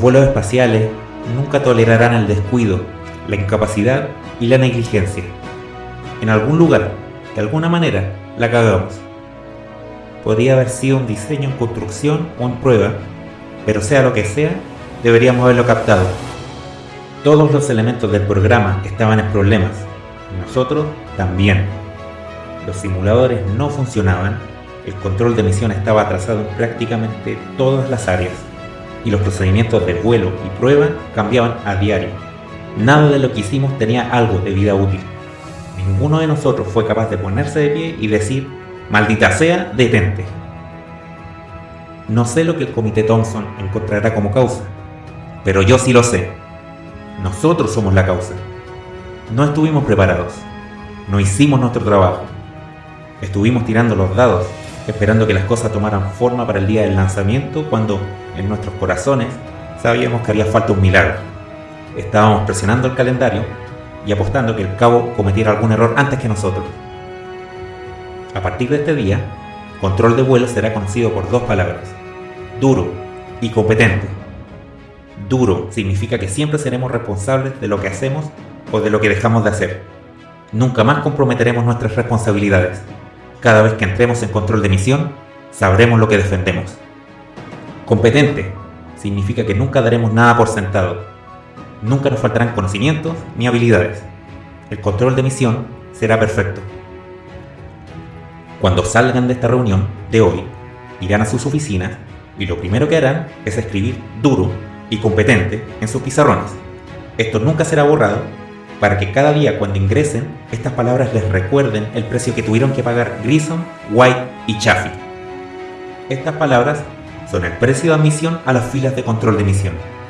vuelos espaciales nunca tolerarán el descuido, la incapacidad y la negligencia. En algún lugar, de alguna manera, la cagamos. Podría haber sido un diseño en construcción o en prueba, pero sea lo que sea, deberíamos haberlo captado. Todos los elementos del programa estaban en problemas, nosotros también. Los simuladores no funcionaban, el control de misión estaba atrasado en prácticamente todas las áreas, y los procedimientos de vuelo y prueba cambiaban a diario. Nada de lo que hicimos tenía algo de vida útil. Ninguno de nosotros fue capaz de ponerse de pie y decir, maldita sea, detente. No sé lo que el comité Thompson encontrará como causa, pero yo sí lo sé. Nosotros somos la causa. No estuvimos preparados. No hicimos nuestro trabajo. Estuvimos tirando los dados, esperando que las cosas tomaran forma para el día del lanzamiento, cuando en nuestros corazones sabíamos que haría falta un milagro. Estábamos presionando el calendario y apostando que el cabo cometiera algún error antes que nosotros. A partir de este día, control de vuelo será conocido por dos palabras, duro y competente. Duro significa que siempre seremos responsables de lo que hacemos o de lo que dejamos de hacer. Nunca más comprometeremos nuestras responsabilidades. Cada vez que entremos en control de misión, sabremos lo que defendemos. Competente significa que nunca daremos nada por sentado. Nunca nos faltarán conocimientos ni habilidades. El control de misión será perfecto. Cuando salgan de esta reunión de hoy, irán a sus oficinas y lo primero que harán es escribir duro y competente en sus pizarrones. Esto nunca será borrado para que cada día cuando ingresen estas palabras les recuerden el precio que tuvieron que pagar Grissom, White y Chaffee. Estas palabras son de admisión a las filas de control de misión.